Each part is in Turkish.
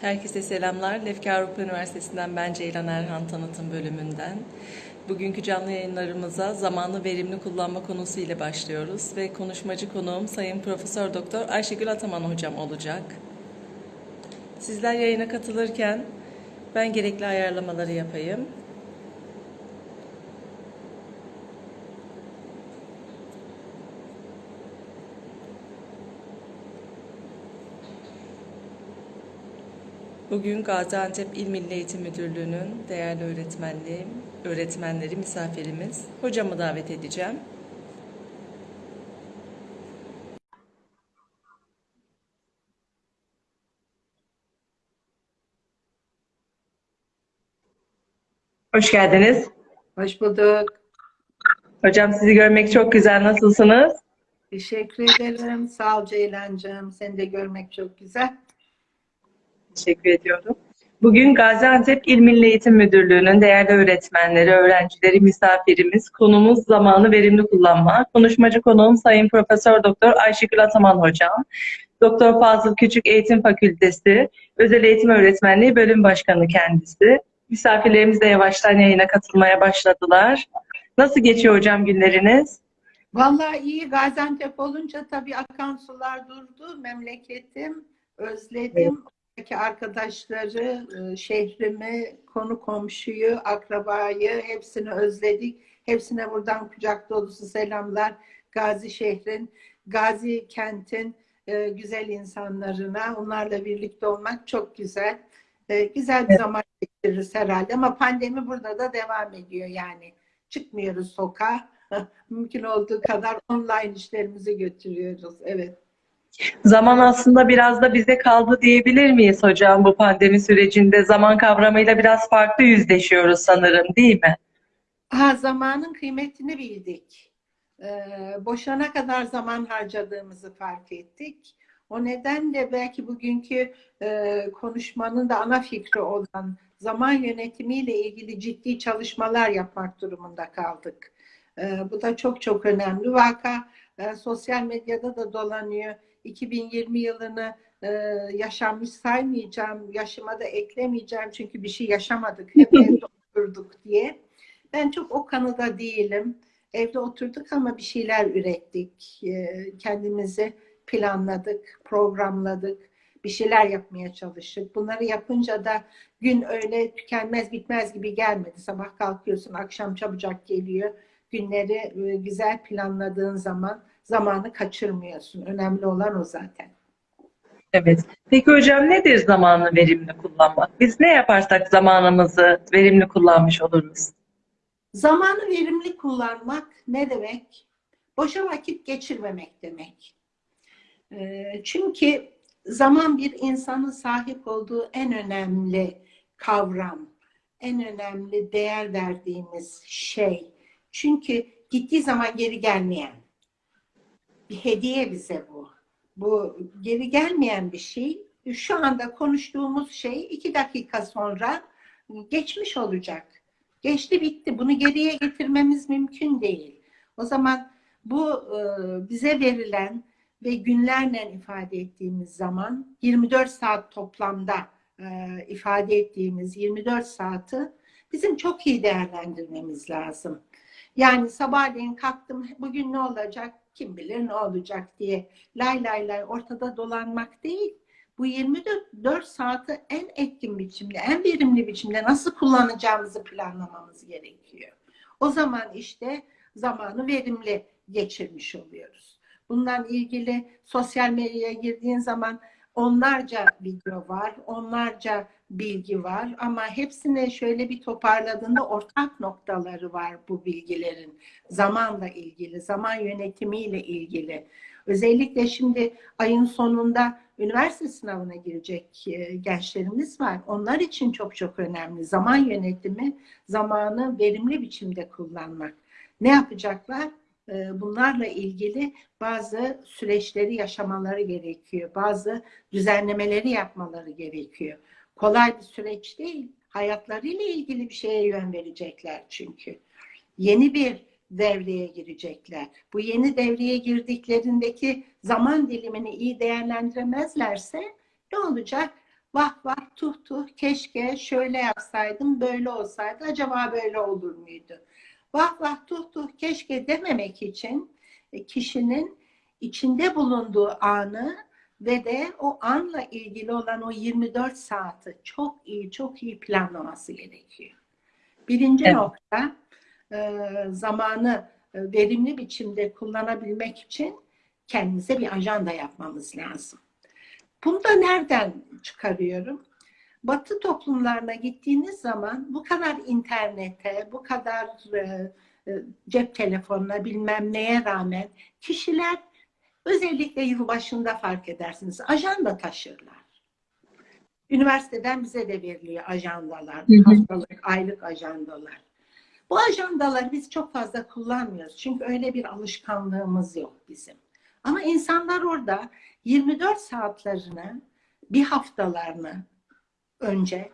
Herkese selamlar. Lefke Avrupa Üniversitesi'nden ben Ceylan Erhan Tanıtım Bölümünden. Bugünkü canlı yayınlarımıza zamanı verimli kullanma konusu ile başlıyoruz ve konuşmacı konuğum Sayın Profesör Doktor Ayşegül Ataman hocam olacak. Sizler yayına katılırken ben gerekli ayarlamaları yapayım. Bugün Gaziantep İl Milli Eğitim Müdürlüğü'nün değerli öğretmenliği, öğretmenleri, misafirimiz, hocamı davet edeceğim. Hoş geldiniz. Hoş bulduk. Hocam sizi görmek çok güzel. Nasılsınız? Teşekkür ederim. Sağ ol Ceylancığım. Seni de görmek çok güzel. Teşekkür ediyorum. Bugün Gaziantep İl Milli Eğitim Müdürlüğü'nün değerli öğretmenleri, öğrencileri, misafirimiz, konumuz zamanı verimli kullanma. Konuşmacı konuğum Sayın Profesör Doktor Ayşegül Ataman Hocam. Doktor Fazıl Küçük Eğitim Fakültesi, Özel Eğitim Öğretmenliği Bölüm Başkanı kendisi. Misafirlerimiz de yavaştan yayına katılmaya başladılar. Nasıl geçiyor hocam günleriniz? Vallahi iyi. Gaziantep olunca tabii akan sular durdu. Memleketim, özledim. Oradaki arkadaşları, e, şehrimi, konu komşuyu, akrabayı hepsini özledik. Hepsine buradan kucak dolusu selamlar. Gazi şehrin, Gazi kentin e, güzel insanlarına. Onlarla birlikte olmak çok güzel. E, Güzel bir zaman geçiririz herhalde ama pandemi burada da devam ediyor yani. Çıkmıyoruz sokağa. Mümkün olduğu kadar online işlerimizi götürüyoruz. Evet. Zaman aslında biraz da bize kaldı diyebilir miyiz hocam bu pandemi sürecinde? Zaman kavramıyla biraz farklı yüzleşiyoruz sanırım değil mi? Ha, zamanın kıymetini bildik. Ee, boşana kadar zaman harcadığımızı fark ettik. O nedenle belki bugünkü e, konuşmanın da ana fikri olan zaman yönetimiyle ilgili ciddi çalışmalar yapmak durumunda kaldık. Ee, bu da çok çok önemli. Vaka e, sosyal medyada da dolanıyor. 2020 yılını e, yaşanmış saymayacağım, yaşıma da eklemeyeceğim çünkü bir şey yaşamadık, hep evde oturduk diye. Ben çok o kanıda değilim. Evde oturduk ama bir şeyler ürettik. E, kendimizi planladık, programladık. Bir şeyler yapmaya çalıştık. Bunları yapınca da gün öyle tükenmez bitmez gibi gelmedi. Sabah kalkıyorsun, akşam çabucak geliyor. Günleri e, güzel planladığın zaman zamanı kaçırmıyorsun. Önemli olan o zaten. Evet. Peki hocam nedir zamanı verimli kullanmak? Biz ne yaparsak zamanımızı verimli kullanmış oluruz? Zamanı verimli kullanmak ne demek? Boşa vakit geçirmemek demek. Ee, Çünkü zaman bir insanın sahip olduğu en önemli kavram, en önemli değer verdiğimiz şey. Çünkü gittiği zaman geri gelmeyen bir hediye bize bu. Bu geri gelmeyen bir şey. Şu anda konuştuğumuz şey iki dakika sonra geçmiş olacak. Geçti bitti. Bunu geriye getirmemiz mümkün değil. O zaman bu e, bize verilen ve günlerle ifade ettiğimiz zaman 24 saat toplamda e, ifade ettiğimiz 24 saati bizim çok iyi değerlendirmemiz lazım. Yani sabahleyin kalktım bugün ne olacak kim bilir ne olacak diye lay lay lay ortada dolanmak değil. Bu 24 saati en etkin biçimde, en verimli biçimde nasıl kullanacağımızı planlamamız gerekiyor. O zaman işte zamanı verimli geçirmiş oluyoruz. Bundan ilgili sosyal medyaya girdiğin zaman onlarca video var, onlarca bilgi var ama hepsine şöyle bir toparladığında ortak noktaları var bu bilgilerin. Zamanla ilgili, zaman yönetimiyle ilgili. Özellikle şimdi ayın sonunda üniversite sınavına girecek e, gençlerimiz var. Onlar için çok çok önemli. Zaman yönetimi, zamanı verimli biçimde kullanmak. Ne yapacaklar? E, bunlarla ilgili bazı süreçleri yaşamaları gerekiyor. Bazı düzenlemeleri yapmaları gerekiyor. Kolay bir süreç değil. Hayatlarıyla ilgili bir şeye yön verecekler çünkü. Yeni bir devreye girecekler. Bu yeni devreye girdiklerindeki zaman dilimini iyi değerlendiremezlerse ne olacak? Vah vah tuh tuh keşke şöyle yapsaydım böyle olsaydı acaba böyle olur muydu? Vah vah tuh tuh keşke dememek için e, kişinin içinde bulunduğu anı ve de o anla ilgili olan o 24 saati çok iyi çok iyi planlaması gerekiyor. Birinci Evet. nokta e, zamanı e, verimli biçimde kullanabilmek için kendimize bir ajanda yapmamız lazım. Bunu da nereden çıkarıyorum? Batı toplumlarına gittiğiniz zaman bu kadar internete, bu kadar e, e, cep telefonuna bilmem neye rağmen kişiler özellikle yılbaşında fark edersiniz ajanda taşırlar. Üniversiteden bize de veriliyor ajandalar, Hı hı. haftalık, aylık ajandalar. Bu ajandaları biz çok fazla kullanmıyoruz. Çünkü öyle bir alışkanlığımız yok bizim. Ama insanlar orada 24 saatlerini, bir haftalarını önce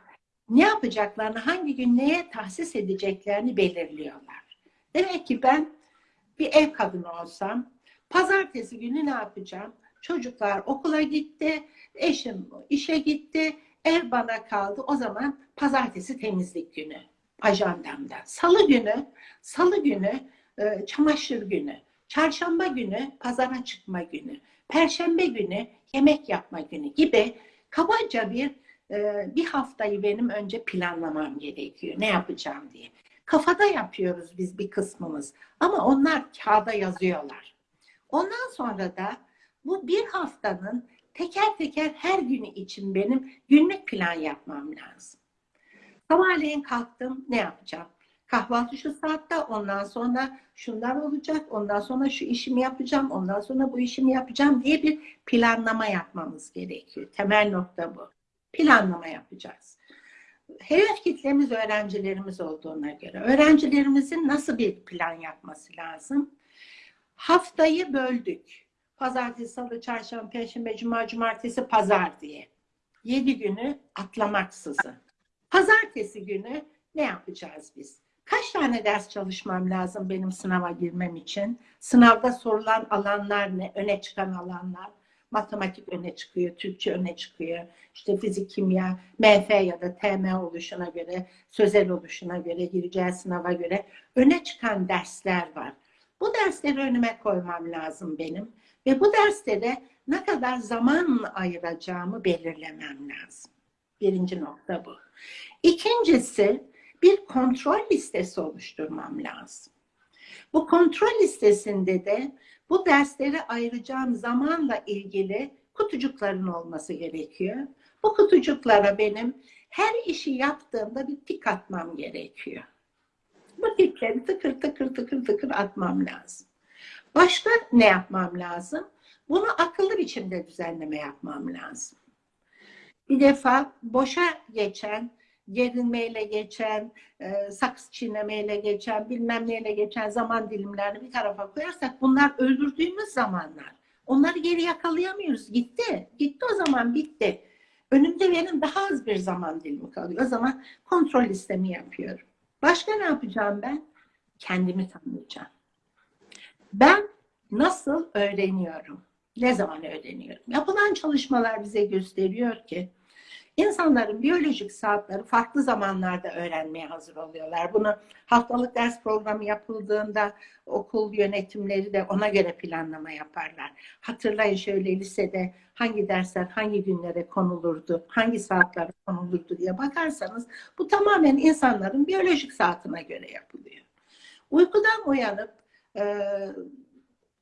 ne yapacaklarını, hangi gün neye tahsis edeceklerini belirliyorlar. Demek ki ben bir ev kadını olsam, pazartesi günü ne yapacağım? Çocuklar okula gitti, eşim işe gitti, ev bana kaldı. O zaman pazartesi temizlik günü ajandamda. Salı günü, salı günü e, çamaşır günü. Çarşamba günü pazara çıkma günü. Perşembe günü yemek yapma günü gibi kabaca bir e, bir haftayı benim önce planlamam gerekiyor. Ne yapacağım diye. Kafada yapıyoruz biz bir kısmımız. Ama onlar kağıda yazıyorlar. Ondan sonra da bu bir haftanın teker teker her günü için benim günlük plan yapmam lazım. Sabahleyin kalktım ne yapacağım? Kahvaltı şu saatte ondan sonra şunlar olacak ondan sonra şu işimi yapacağım ondan sonra bu işimi yapacağım diye bir planlama yapmamız gerekiyor. Temel nokta bu. Planlama yapacağız. Hedef kitlemiz öğrencilerimiz olduğuna göre öğrencilerimizin nasıl bir plan yapması lazım? Haftayı böldük. Pazartesi, salı, çarşamba, perşembe, cuma, cumartesi, pazar diye. Yedi günü atlamaksızın. Pazartesi günü ne yapacağız biz? Kaç tane ders çalışmam lazım benim sınava girmem için? Sınavda sorulan alanlar ne? Öne çıkan alanlar. Matematik öne çıkıyor, Türkçe öne çıkıyor. İşte fizik, kimya, MF ya da TM oluşuna göre, sözel oluşuna göre, gireceği sınava göre öne çıkan dersler var. Bu dersleri önüme koymam lazım benim. Ve bu derslere ne kadar zaman ayıracağımı belirlemem lazım. Birinci nokta bu. İkincisi bir kontrol listesi oluşturmam lazım. Bu kontrol listesinde de bu derslere ayıracağım zamanla ilgili kutucukların olması gerekiyor. Bu kutucuklara benim her işi yaptığımda bir tik atmam gerekiyor. Bu tikleri tıkır tıkır tıkır tıkır atmam lazım. Başka ne yapmam lazım? Bunu akıllı biçimde düzenleme yapmam lazım. Bir defa boşa geçen, gerilmeyle geçen, e, sakız çiğnemeyle geçen, bilmem neyle geçen zaman dilimlerini bir tarafa koyarsak bunlar öldürdüğümüz zamanlar. Onları geri yakalayamıyoruz. Gitti. Gitti o zaman bitti. Önümde benim daha az bir zaman dilimi kalıyor. O zaman kontrol listemi yapıyorum. Başka ne yapacağım ben? Kendimi tanıyacağım. Ben nasıl öğreniyorum? Ne zaman öğreniyorum? Yapılan çalışmalar bize gösteriyor ki insanların biyolojik saatleri farklı zamanlarda öğrenmeye hazır oluyorlar. Bunu haftalık ders programı yapıldığında okul yönetimleri de ona göre planlama yaparlar. Hatırlayın şöyle lisede hangi dersler hangi günlere konulurdu, hangi saatlere konulurdu diye bakarsanız bu tamamen insanların biyolojik saatine göre yapılıyor. Uykudan uyanıp e,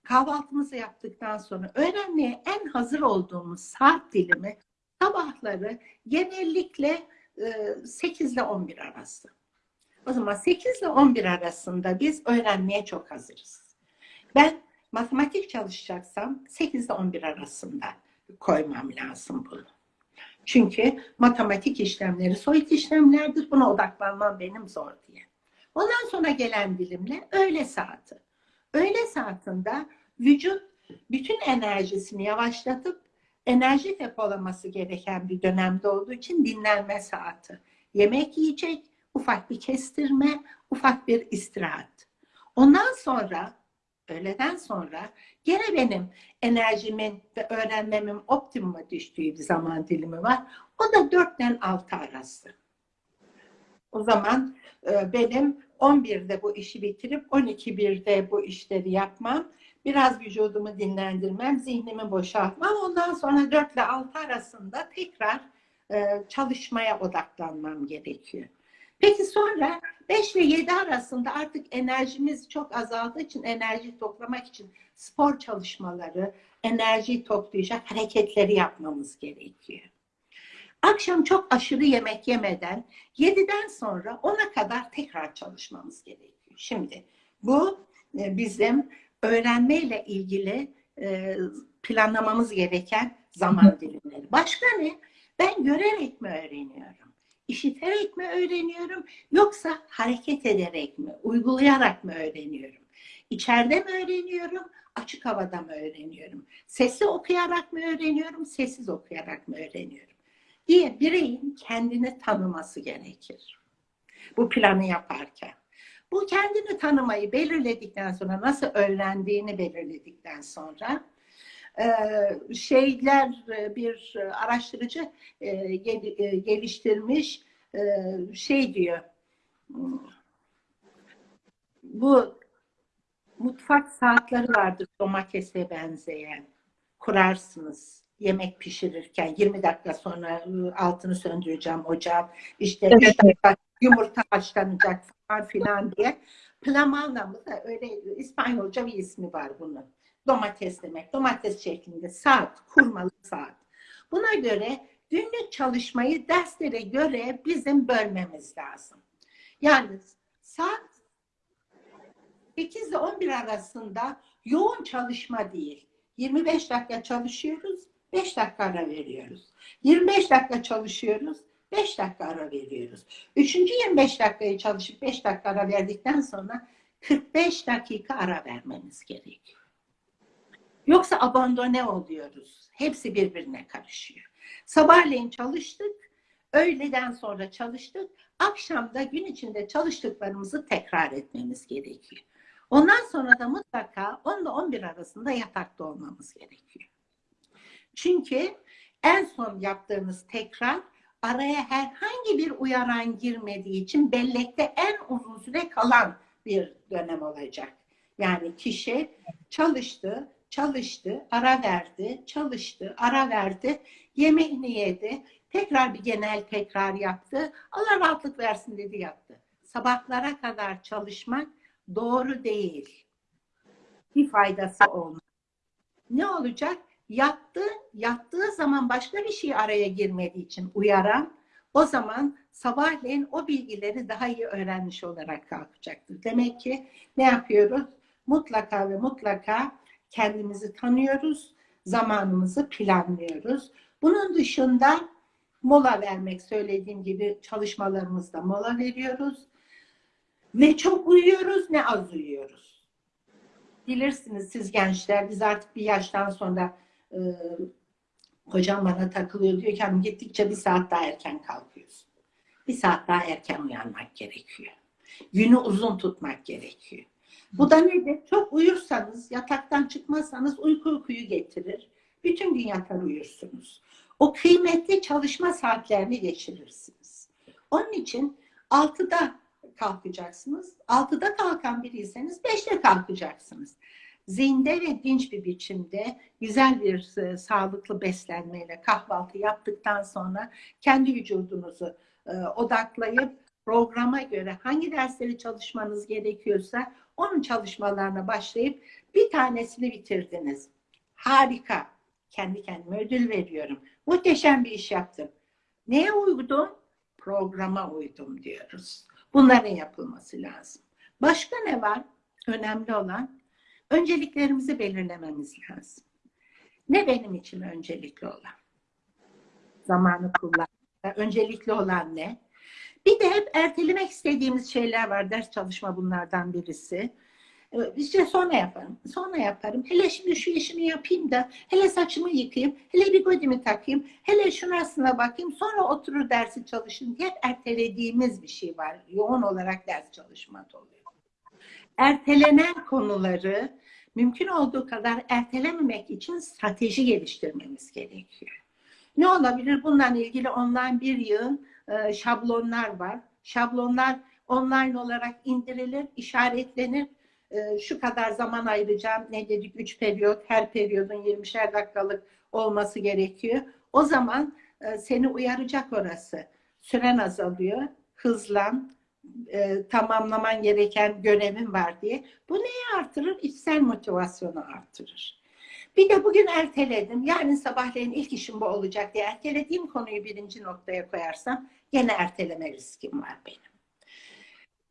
kahvaltımızı yaptıktan sonra öğrenmeye en hazır olduğumuz saat dilimi sabahları genellikle e, 8 ile 11 arası. O zaman 8 ile 11 arasında biz öğrenmeye çok hazırız. Ben matematik çalışacaksam 8 ile 11 arasında koymam lazım bunu. Çünkü matematik işlemleri soyut işlemlerdir. Buna odaklanmam benim zor diye. Ondan sonra gelen dilimle öğle saati. Öğle saatinde vücut bütün enerjisini yavaşlatıp enerji depolaması gereken bir dönemde olduğu için dinlenme saati. Yemek yiyecek, ufak bir kestirme, ufak bir istirahat. Ondan sonra öğleden sonra gene benim enerjimin ve öğrenmemin optimuma düştüğü bir zaman dilimi var. O da 4 ile 6 arası. O zaman e, benim 11'de bu işi bitirip 12.1'de bu işleri yapmam, biraz vücudumu dinlendirmem, zihnimi boşaltmam. Ondan sonra 4 ile 6 arasında tekrar e, çalışmaya odaklanmam gerekiyor. Peki sonra 5 ile 7 arasında artık enerjimiz çok azaldığı için enerji toplamak için spor çalışmaları, enerji toplayacak hareketleri yapmamız gerekiyor. Akşam çok aşırı yemek yemeden 7'den sonra 10'a kadar tekrar çalışmamız gerekiyor. Şimdi bu e, bizim öğrenmeyle ilgili e, planlamamız gereken zaman dilimleri. Başka ne? Ben görerek mi öğreniyorum? İşiterek mi öğreniyorum? Yoksa hareket ederek mi, uygulayarak mı öğreniyorum? İçeride mi öğreniyorum? Açık havada mı öğreniyorum? Sesli okuyarak mı öğreniyorum? Sessiz okuyarak mı öğreniyorum? diye bireyin kendini tanıması gerekir. Bu planı yaparken. Bu kendini tanımayı belirledikten sonra, nasıl öğrendiğini belirledikten sonra şeyler bir araştırıcı geliştirmiş şey diyor bu mutfak saatleri vardır domatese benzeyen. Kurarsınız yemek pişirirken. 20 dakika sonra altını söndüreceğim ocağım işte Evet. yumurta, yumurta falan filan diye Plamanla mı da öyle İspanyolca bir ismi var bunun. Domates demek. Domates şeklinde saat, kurmalı saat. Buna göre günlük çalışmayı derslere göre bizim bölmemiz lazım. Yani saat 8 ile 11 arasında yoğun çalışma değil. 25 dakika çalışıyoruz, 5 dakika ara veriyoruz. 25 dakika çalışıyoruz, 5 dakika ara veriyoruz. Üçüncü 25 dakikayı çalışıp 5 dakika ara verdikten sonra 45 dakika ara vermemiz gerekiyor. Yoksa abandone oluyoruz. Hepsi birbirine karışıyor. Sabahleyin çalıştık, öğleden sonra çalıştık, akşamda gün içinde çalıştıklarımızı tekrar etmemiz gerekiyor. Ondan sonra da mutlaka 10 ile 11 arasında yatakta olmamız gerekiyor. Çünkü en son yaptığımız tekrar araya herhangi bir uyaran girmediği için bellekte en uzun süre kalan bir dönem olacak. Yani kişi çalıştı, çalıştı, ara verdi, çalıştı, ara verdi, yemeğini yedi, tekrar bir genel tekrar yaptı, Allah rahatlık versin dedi yaptı. Sabahlara kadar çalışmak doğru değil. Bir faydası olmaz. Ne olacak? Yattı, yattığı zaman başka bir şey araya girmediği için uyaran, o zaman sabahleyin o bilgileri daha iyi öğrenmiş olarak kalkacaktır. Demek ki ne yapıyoruz? Mutlaka ve mutlaka kendimizi tanıyoruz, zamanımızı planlıyoruz. Bunun dışında mola vermek söylediğim gibi çalışmalarımızda mola veriyoruz. Ne çok uyuyoruz ne az uyuyoruz. Bilirsiniz siz gençler biz artık bir yaştan sonra e, hocam bana takılıyor diyor ki "Hanım, gittikçe bir saat daha erken kalkıyorsun. Bir saat daha erken uyanmak gerekiyor. Günü uzun tutmak gerekiyor. Bu da nedir? Çok uyursanız, yataktan çıkmazsanız uyku uykuyu getirir. Bütün gün yatar uyursunuz. O kıymetli çalışma saatlerini geçirirsiniz. Onun için 6'da kalkacaksınız. 6'da kalkan biriyseniz 5'te kalkacaksınız. Zinde ve dinç bir biçimde güzel bir e, sağlıklı beslenmeyle kahvaltı yaptıktan sonra kendi vücudunuzu e, odaklayıp programa göre hangi dersleri çalışmanız gerekiyorsa onun çalışmalarına başlayıp bir tanesini bitirdiniz. Harika. Kendi kendime ödül veriyorum. Muhteşem bir iş yaptım. Neye uydum? Programa uydum diyoruz. Bunların yapılması lazım. Başka ne var? Önemli olan önceliklerimizi belirlememiz lazım. Ne benim için öncelikli olan? Zamanı kullanmak. Öncelikli olan ne? Bir de hep ertelemek istediğimiz şeyler var. Ders çalışma bunlardan birisi. Ee, İşte sonra yaparım, sonra yaparım. Hele şimdi şu işimi yapayım da, hele saçımı yıkayayım, hele bir godimi takayım, hele şurasına bakayım, sonra oturur dersi çalışın diye ertelediğimiz bir şey var. Yoğun olarak ders çalışma oluyor. Ertelenen konuları mümkün olduğu kadar ertelememek için strateji geliştirmemiz gerekiyor. Ne olabilir? Bununla ilgili online bir yığın e, şablonlar var. Şablonlar online olarak indirilir, işaretlenir. E, şu kadar zaman ayıracağım. Ne dedik? Üç periyot. Her periyodun 20'şer dakikalık olması gerekiyor. O zaman e, seni uyaracak orası. Süren azalıyor. Hızlan. E, tamamlaman gereken görevin var diye. Bu neyi artırır? İçsel motivasyonu artırır. Bir de bugün erteledim. Yarın sabahleyin ilk işim bu olacak diye ertelediğim konuyu birinci noktaya koyarsam gene erteleme riskim var benim.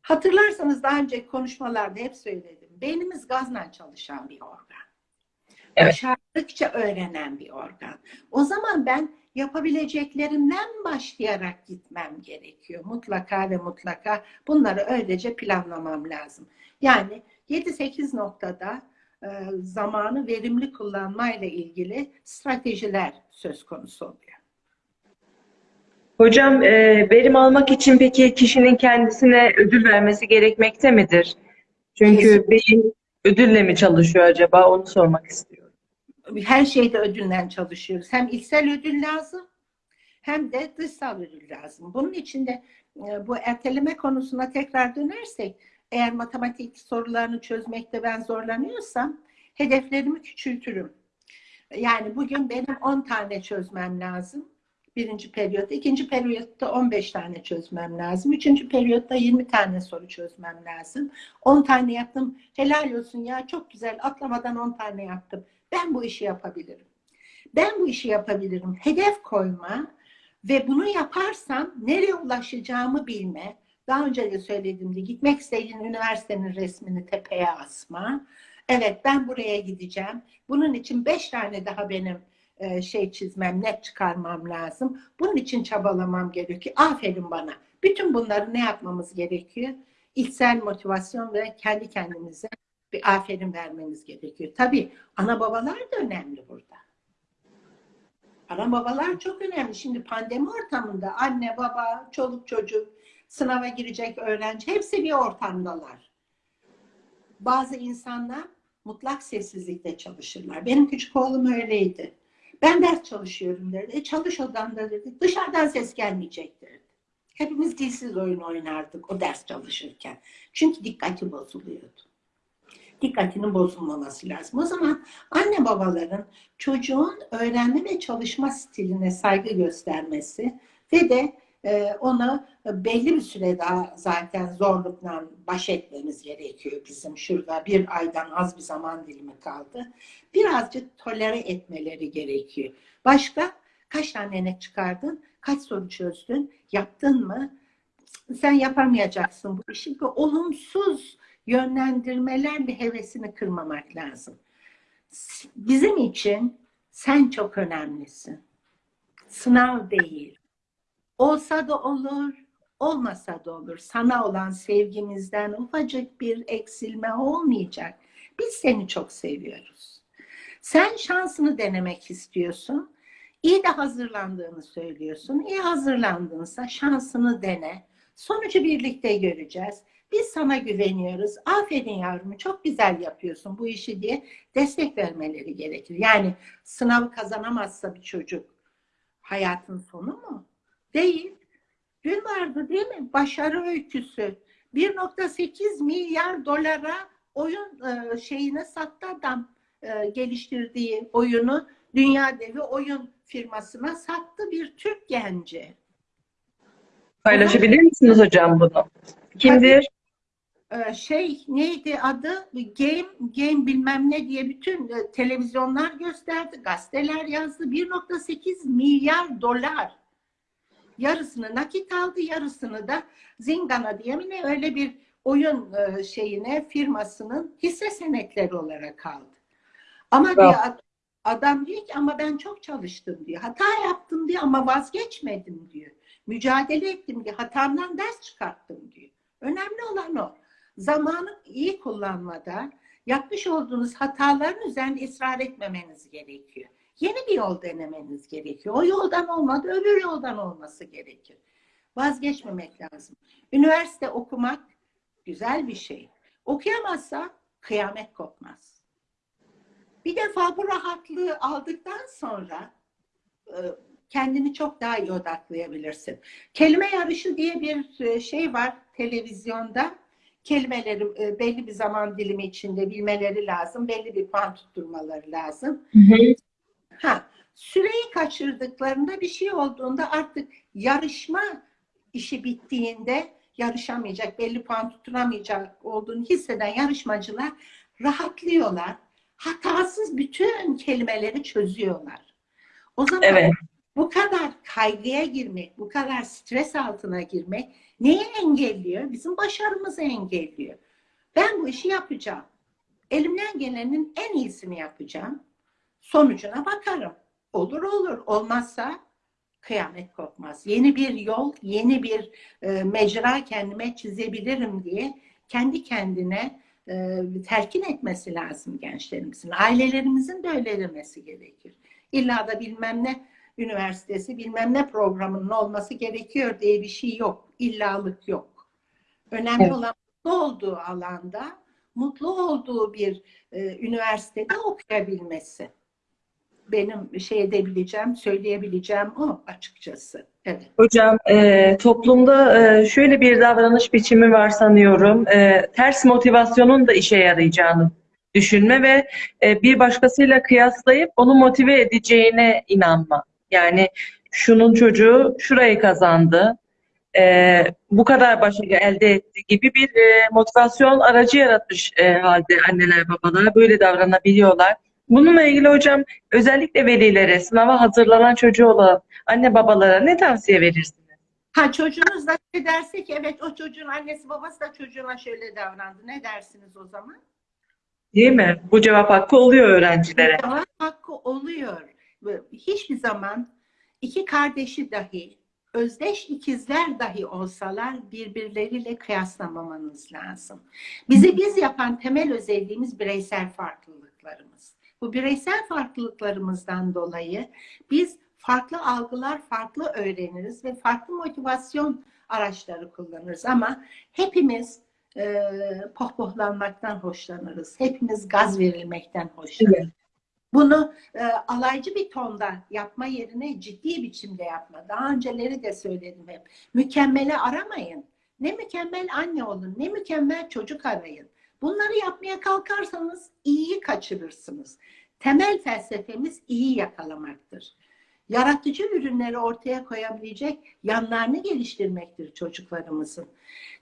Hatırlarsanız daha önce konuşmalarda hep söyledim. Beynimiz gazla çalışan bir organ. Evet. Başardıkça öğrenen bir organ. O zaman ben yapabileceklerimden başlayarak gitmem gerekiyor. Mutlaka ve mutlaka bunları öylece planlamam lazım. Yani 7-8 noktada e, zamanı verimli kullanmayla ilgili stratejiler söz konusu oluyor. Hocam e, verim almak için peki kişinin kendisine ödül vermesi gerekmekte midir? Çünkü Kesinlikle. beyin ödülle mi çalışıyor acaba? Onu sormak istiyorum. Her şeyde ödüllen çalışıyoruz. Hem içsel ödül lazım hem de dışsal ödül lazım. Bunun için de e, bu erteleme konusuna tekrar dönersek eğer matematik sorularını çözmekte ben zorlanıyorsam hedeflerimi küçültürüm. Yani bugün benim 10 tane çözmem lazım. Birinci periyotta. ikinci periyotta 15 tane çözmem lazım. Üçüncü periyotta 20 tane soru çözmem lazım. 10 tane yaptım. Helal olsun ya çok güzel atlamadan 10 tane yaptım. Ben bu işi yapabilirim. Ben bu işi yapabilirim. Hedef koyma ve bunu yaparsam nereye ulaşacağımı bilme. Daha önce de söylediğimde gitmek istediğin üniversitenin resmini tepeye asma. Evet ben buraya gideceğim. Bunun için beş tane daha benim e, şey çizmem, net çıkarmam lazım. Bunun için çabalamam gerekiyor. Aferin bana. Bütün bunları ne yapmamız gerekiyor? İçsel motivasyon ve kendi kendimize bir aferin vermemiz gerekiyor. Tabii ana babalar da önemli burada. Ana babalar çok önemli. Şimdi pandemi ortamında anne, baba, çoluk çocuk, sınava girecek öğrenci hepsi bir ortamdalar. Bazı insanlar mutlak sessizlikte çalışırlar. Benim küçük oğlum öyleydi. Ben ders çalışıyorum derdi. E çalış odanda dedi. Dışarıdan ses gelmeyecek derdi. Hepimiz dilsiz oyun oynardık o ders çalışırken. Çünkü dikkati bozuluyordu. Dikkatinin bozulmaması lazım. O zaman anne babaların çocuğun öğrenme ve çalışma stiline saygı göstermesi ve de e, ona belli bir süre daha zaten zorlukla baş etmemiz gerekiyor bizim şurada bir aydan az bir zaman dilimi kaldı. Birazcık tolere etmeleri gerekiyor. Başka kaç tane net çıkardın? Kaç soru çözdün? Yaptın mı? Sen yapamayacaksın bu işi. Olumsuz yönlendirmelerle hevesini kırmamak lazım. Bizim için sen çok önemlisin. Sınav değil. Olsa da olur, olmasa da olur. Sana olan sevgimizden ufacık bir eksilme olmayacak. Biz seni çok seviyoruz. Sen şansını denemek istiyorsun. İyi de hazırlandığını söylüyorsun. İyi hazırlandınsa şansını dene. Sonucu birlikte göreceğiz. Biz sana güveniyoruz. Aferin yavrum çok güzel yapıyorsun bu işi diye destek vermeleri gerekir. Yani sınavı kazanamazsa bir çocuk hayatın sonu mu? Değil. Dün vardı değil mi? Başarı öyküsü. 1.8 milyar dolara oyun e, şeyine sattı adam e, geliştirdiği oyunu dünya devi oyun firmasına sattı bir Türk genci. Paylaşabilir misiniz hocam bunu? Kimdir? Ee, şey neydi adı? Game game bilmem ne diye bütün e, televizyonlar gösterdi gazeteler yazdı. 1.8 milyar dolar. Yarısını nakit aldı yarısını da Zingana diye mi ne öyle bir oyun e, şeyine firmasının hisse senetleri olarak aldı. Ama Bravo. diyor, adam diyor ki ama ben çok çalıştım diyor. Hata yaptım diyor ama vazgeçmedim diyor. Mücadele ettim diyor. Hatamdan ders çıkarttım diyor. Önemli olan o zamanı iyi kullanmada yapmış olduğunuz hataların üzerinde ısrar etmemeniz gerekiyor. Yeni bir yol denemeniz gerekiyor. O yoldan olmadı, öbür yoldan olması gerekir. Vazgeçmemek lazım. Üniversite okumak güzel bir şey. Okuyamazsa kıyamet kopmaz. Bir defa bu rahatlığı aldıktan sonra e, kendini çok daha iyi odaklayabilirsin. Kelime yarışı diye bir e, şey var televizyonda. Kelimeleri e, belli bir zaman dilimi içinde bilmeleri lazım. Belli bir puan tutturmaları lazım. Ha, süreyi kaçırdıklarında bir şey olduğunda artık yarışma işi bittiğinde yarışamayacak, belli puan tutturamayacak olduğunu hisseden yarışmacılar rahatlıyorlar. Hatasız bütün kelimeleri çözüyorlar. O zaman Evet. Bu kadar kaygıya girmek, bu kadar stres altına girmek neyi engelliyor? Bizim başarımızı engelliyor. Ben bu işi yapacağım. Elimden gelenin en iyisini yapacağım. Sonucuna bakarım. Olur olur. Olmazsa kıyamet kopmaz. Yeni bir yol, yeni bir e, mecra kendime çizebilirim diye kendi kendine e, telkin etmesi lazım gençlerimizin. Ailelerimizin de öyle demesi gerekir. İlla da bilmem ne üniversitesi, bilmem ne programının olması gerekiyor diye bir şey yok. İllalık yok. Önemli Evet. olan mutlu olduğu alanda, mutlu olduğu bir e, üniversitede okuyabilmesi. Benim şey edebileceğim, söyleyebileceğim o açıkçası. Evet. Hocam, e, toplumda e, şöyle bir davranış biçimi var sanıyorum. E, ters motivasyonun da işe yarayacağını düşünme ve e, bir başkasıyla kıyaslayıp onu motive edeceğine inanma. Yani şunun çocuğu şurayı kazandı, e, bu kadar başarı elde etti gibi bir e, motivasyon aracı yaratmış e, halde anneler babalar böyle davranabiliyorlar. Bununla ilgili hocam özellikle velilere, sınava hazırlanan çocuğu olan anne babalara ne tavsiye verirsiniz? Ha çocuğunuz da şey derse ki evet o çocuğun annesi babası da çocuğuna şöyle davrandı. Ne dersiniz o zaman? Değil mi? Bu cevap hakkı oluyor öğrencilere. Cevap hakkı oluyor. Hiçbir zaman iki kardeşi dahi, özdeş ikizler dahi olsalar birbirleriyle kıyaslamamanız lazım. Bizi biz yapan temel özelliğimiz bireysel farklılıklarımız. Bu bireysel farklılıklarımızdan dolayı biz farklı algılar, farklı öğreniriz ve farklı motivasyon araçları kullanırız. Ama hepimiz e, pohpohlanmaktan hoşlanırız. Hepimiz gaz verilmekten hoşlanırız. Bunu e, alaycı bir tonda yapma yerine ciddi biçimde yapma. Daha önceleri de söyledim hep. Mükemmeli aramayın. Ne mükemmel anne olun, ne mükemmel çocuk arayın. Bunları yapmaya kalkarsanız iyiyi kaçırırsınız. Temel felsefemiz iyi yakalamaktır. Yaratıcı ürünleri ortaya koyabilecek yanlarını geliştirmektir çocuklarımızın.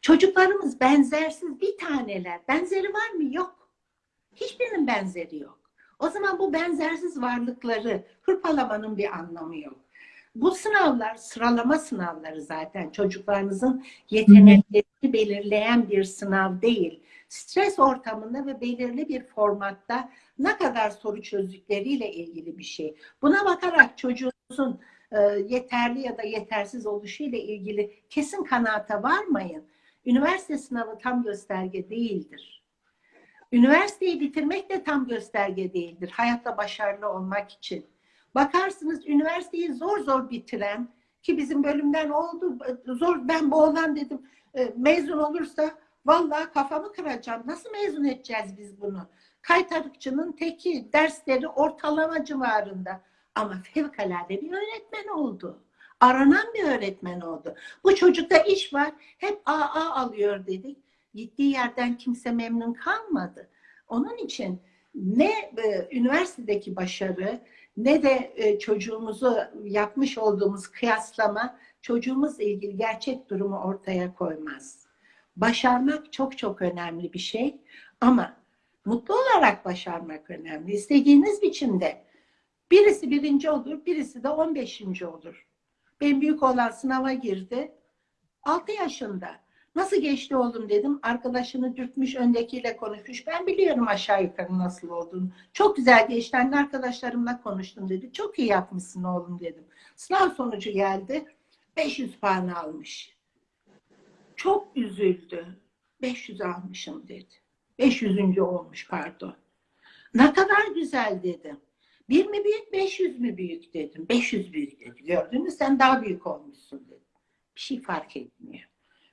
Çocuklarımız benzersiz bir taneler. Benzeri var mı? Yok. Hiçbirinin benzeri yok. O zaman bu benzersiz varlıkları hırpalamanın bir anlamı yok. Bu sınavlar sıralama sınavları zaten çocuklarınızın yeteneklerini belirleyen bir sınav değil. Stres ortamında ve belirli bir formatta ne kadar soru çözdükleriyle ilgili bir şey. Buna bakarak çocuğunuzun e, yeterli ya da yetersiz oluşuyla ilgili kesin kanaata varmayın. Üniversite sınavı tam gösterge değildir. Üniversiteyi bitirmek de tam gösterge değildir. Hayatta başarılı olmak için. Bakarsınız üniversiteyi zor zor bitiren ki bizim bölümden oldu zor ben bu oğlan dedim e, mezun olursa vallahi kafamı kıracağım. Nasıl mezun edeceğiz biz bunu? Kaytarıkçının teki dersleri ortalama civarında ama fevkalade bir öğretmen oldu. Aranan bir öğretmen oldu. Bu çocukta iş var. Hep AA alıyor dedik. Gittiği yerden kimse memnun kalmadı. Onun için ne e, üniversitedeki başarı ne de e, çocuğumuzu yapmış olduğumuz kıyaslama çocuğumuzla ilgili gerçek durumu ortaya koymaz. Başarmak çok çok önemli bir şey ama mutlu olarak başarmak önemli. İstediğiniz biçimde birisi birinci olur, birisi de on beşinci olur. Benim büyük olan sınava girdi. 6 yaşında. Nasıl geçti oğlum dedim. Arkadaşını dürtmüş, öndekiyle konuşmuş. Ben biliyorum aşağı yukarı nasıl olduğunu. Çok güzel geçti. Anne arkadaşlarımla konuştum dedi. Çok iyi yapmışsın oğlum dedim. Sınav sonucu geldi. 500 puan almış. Çok üzüldü. 500 almışım dedi. 500. olmuş pardon. Ne kadar güzel dedim. Bir mi büyük, 500 mü büyük dedim. 500 büyük dedi. Gördün mü sen daha büyük olmuşsun dedim. Bir şey fark etmiyor.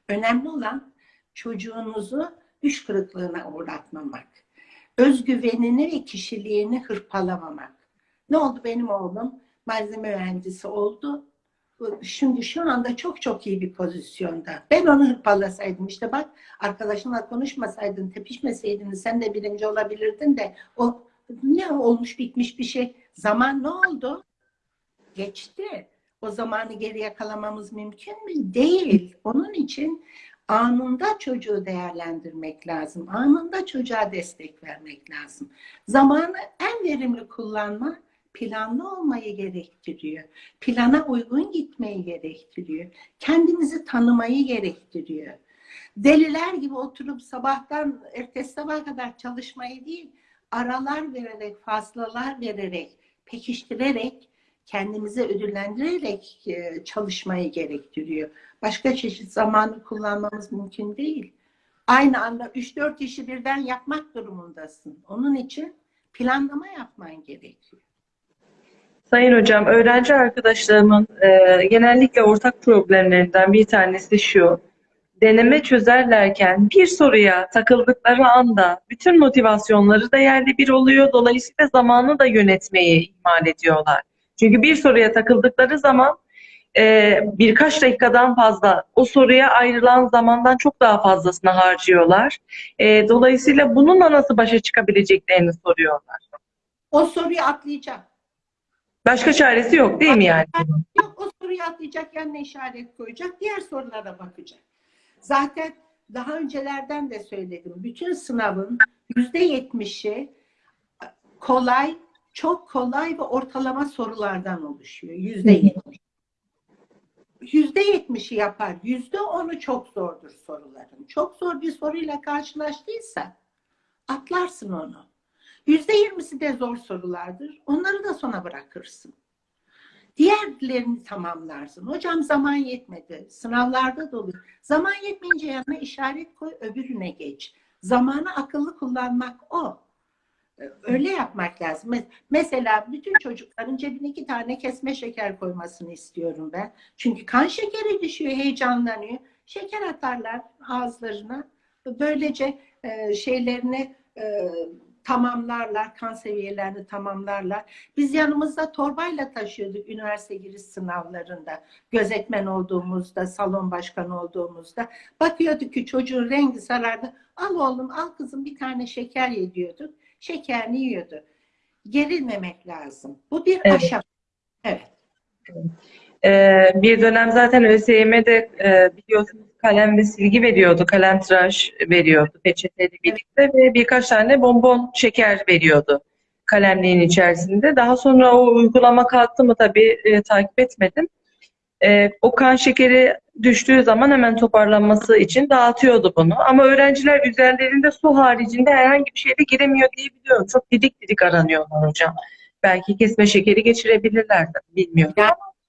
Önemli olan çocuğunuzu düş kırıklığına uğratmamak. özgüvenini ve kişiliğini hırpalamamak. Ne oldu benim oğlum? Malzeme mühendisi oldu. Şimdi şu anda çok çok iyi bir pozisyonda. Ben onu hırpalasaydım işte bak arkadaşınla konuşmasaydın, tepişmeseydin sen de birinci olabilirdin de o ne olmuş bitmiş bir şey. Zaman ne oldu? Geçti. O zamanı geri yakalamamız mümkün mü? Değil. Onun için anında çocuğu değerlendirmek lazım. Anında çocuğa destek vermek lazım. Zamanı en verimli kullanma planlı olmayı gerektiriyor. Plana uygun gitmeyi gerektiriyor. Kendimizi tanımayı gerektiriyor. Deliler gibi oturup sabahtan ertesi sabah kadar çalışmayı değil, aralar vererek, fazlalar vererek, pekiştirerek, kendimizi ödüllendirerek e, çalışmayı gerektiriyor. Başka çeşit zamanı kullanmamız mümkün değil. Aynı anda 3-4 işi birden yapmak durumundasın. Onun için planlama yapman gerekiyor. Sayın Hocam, öğrenci arkadaşlarımın e, genellikle ortak problemlerinden bir tanesi şu. Deneme çözerlerken bir soruya takıldıkları anda bütün motivasyonları da yerli bir oluyor. Dolayısıyla zamanı da yönetmeyi ihmal ediyorlar. Çünkü bir soruya takıldıkları zaman e, birkaç dakikadan fazla o soruya ayrılan zamandan çok daha fazlasını harcıyorlar. E, dolayısıyla bununla nasıl başa çıkabileceklerini soruyorlar. O soruyu atlayacak. Başka çaresi yok değil mi yani? Yok o soruyu atlayacak, yanına işaret koyacak, diğer sorulara bakacak. Zaten daha öncelerden de söyledim. Bütün sınavın yüzde yetmişi kolay, çok kolay ve ortalama sorulardan oluşuyor. Yüzde yetmiş. Yüzde yetmişi yapar. Yüzde onu çok zordur soruların. Çok zor bir soruyla karşılaştıysa atlarsın onu. Yüzde yirmisi de zor sorulardır. Onları da sona bırakırsın. Diğerlerini tamamlarsın. Hocam zaman yetmedi. Sınavlarda da olur. Zaman yetmeyince yanına işaret koy, öbürüne geç. Zamanı akıllı kullanmak o. Öyle yapmak lazım. Mesela bütün çocukların cebine iki tane kesme şeker koymasını istiyorum ben. Çünkü kan şekeri düşüyor, heyecanlanıyor. Şeker atarlar ağızlarına. Böylece e, şeylerini e, tamamlarlar, kan seviyelerini tamamlarlar. Biz yanımızda torbayla taşıyorduk üniversite giriş sınavlarında. Gözetmen olduğumuzda, salon başkanı olduğumuzda. Bakıyorduk ki çocuğun rengi sarardı. Al oğlum, al kızım bir tane şeker ye diyorduk. Şekerini yiyordu. Gerilmemek lazım. Bu bir Evet. aşama. Evet. Ee, bir dönem zaten ÖSYM'de e, biliyorsunuz kalem ve silgi veriyordu, kalem tıraş veriyordu peçeteyle birlikte ve birkaç tane bonbon şeker veriyordu kalemliğin içerisinde. Daha sonra o uygulama kalktı mı tabii e, takip etmedim. E, o kan şekeri düştüğü zaman hemen toparlanması için dağıtıyordu bunu. Ama öğrenciler üzerlerinde su haricinde herhangi bir şey de giremiyor diye biliyorum. Çok didik didik aranıyorlar hocam. Belki kesme şekeri geçirebilirler de bilmiyorum.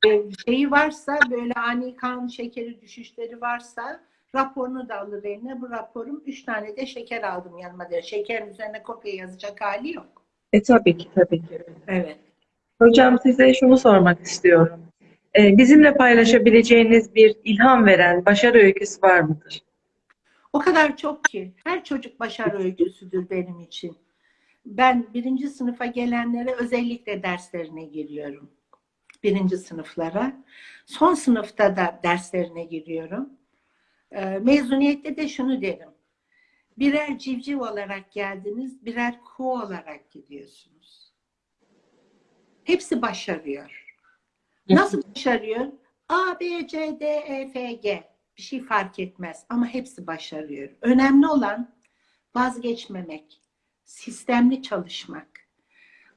E, şeyi varsa böyle ani kan şekeri düşüşleri varsa raporunu da alır eline. Bu raporum üç tane de şeker aldım yanıma der. Şekerin üzerine kopya yazacak hali yok. E tabii ki tabii ki. Evet. Hocam size şunu sormak istiyorum. Ee, bizimle paylaşabileceğiniz bir ilham veren başarı öyküsü var mıdır? O kadar çok ki. Her çocuk başarı öyküsüdür benim için. Ben birinci sınıfa gelenlere özellikle derslerine giriyorum. Birinci sınıflara. Son sınıfta da derslerine giriyorum. Ee, Mezuniyette de şunu derim. Birer civciv olarak geldiniz, birer kuğu olarak gidiyorsunuz. Hepsi başarıyor. Nasıl başarıyor? A, B, C, D, E, F, G. Bir şey fark etmez ama hepsi başarıyor. Önemli olan vazgeçmemek, sistemli çalışmak,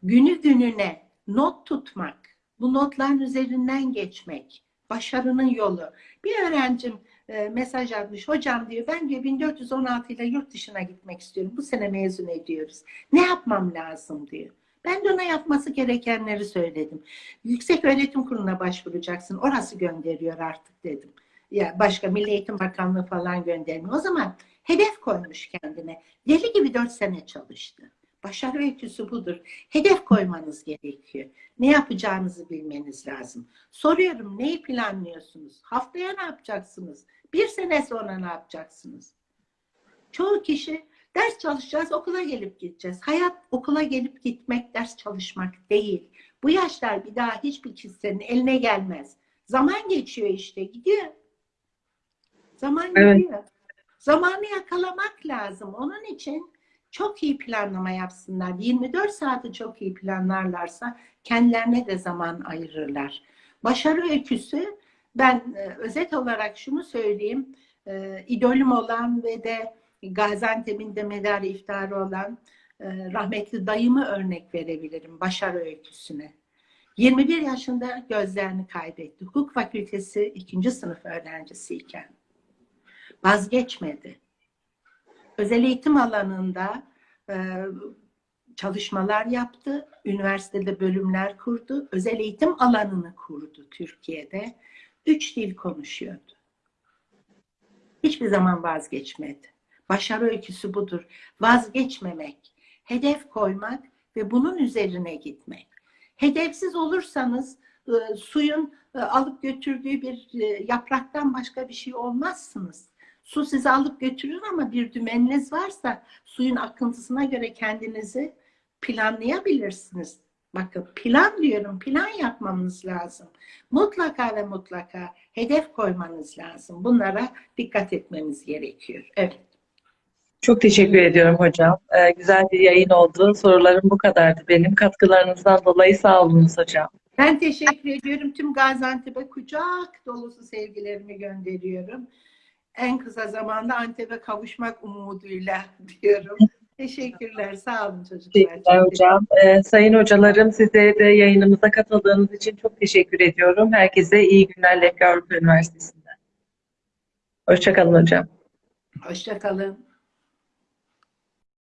günü gününe not tutmak, bu notların üzerinden geçmek, başarının yolu. Bir öğrencim e, mesaj atmış, hocam diyor ben diyor 1416 ile yurt dışına gitmek istiyorum. Bu sene mezun ediyoruz. Ne yapmam lazım diyor. Ben de ona yapması gerekenleri söyledim. Yüksek Öğretim Kurulu'na başvuracaksın. Orası gönderiyor artık dedim. Ya başka Milli Eğitim Bakanlığı falan göndermiyor. O zaman hedef koymuş kendine. Deli gibi dört sene çalıştı. Başarı öyküsü budur. Hedef koymanız gerekiyor. Ne yapacağınızı bilmeniz lazım. Soruyorum neyi planlıyorsunuz? Haftaya ne yapacaksınız? Bir sene sonra ne yapacaksınız? Çoğu kişi Ders çalışacağız, okula gelip gideceğiz. Hayat okula gelip gitmek, ders çalışmak değil. Bu yaşlar bir daha hiçbir kimsenin eline gelmez. Zaman geçiyor işte, gidiyor. Zaman Evet. gidiyor. Zamanı yakalamak lazım. Onun için çok iyi planlama yapsınlar. 24 saati çok iyi planlarlarsa kendilerine de zaman ayırırlar. Başarı öyküsü ben e, özet olarak şunu söyleyeyim. E, idolüm olan ve de Gaziantep'in de medarı iftarı olan e, rahmetli dayımı örnek verebilirim başarı öyküsüne. 21 yaşında gözlerini kaybetti. Hukuk fakültesi ikinci sınıf öğrencisiyken. Vazgeçmedi. Özel eğitim alanında e, çalışmalar yaptı. Üniversitede bölümler kurdu. Özel eğitim alanını kurdu Türkiye'de. Üç dil konuşuyordu. Hiçbir zaman vazgeçmedi. Başarı öyküsü budur. Vazgeçmemek, hedef koymak ve bunun üzerine gitmek. Hedefsiz olursanız e, suyun e, alıp götürdüğü bir e, yapraktan başka bir şey olmazsınız. Su sizi alıp götürür ama bir dümeniniz varsa suyun akıntısına göre kendinizi planlayabilirsiniz. Bakın plan diyorum, plan yapmamız lazım. Mutlaka ve mutlaka hedef koymanız lazım. Bunlara dikkat etmemiz gerekiyor. Evet. Çok teşekkür ediyorum hocam. Ee, güzel bir yayın oldu. Sorularım bu kadardı benim. Katkılarınızdan dolayı sağ olunuz hocam. Ben teşekkür ediyorum. Tüm Gaziantep'e kucak dolusu sevgilerimi gönderiyorum. En kısa zamanda Antep'e kavuşmak umuduyla diyorum. Teşekkürler. Sağ olun çocuklar. Teşekkürler hocam. Ee, sayın hocalarım size de yayınımıza katıldığınız için çok teşekkür ediyorum. Herkese iyi günler Lefke Avrupa Üniversitesi'nden. Hoşçakalın hocam. Hoşça kalın.